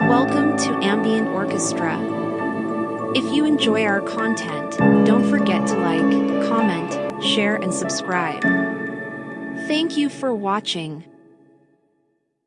Welcome to Ambient Orchestra. If you enjoy our content, don't forget to like, comment, share, and subscribe. Thank you for watching.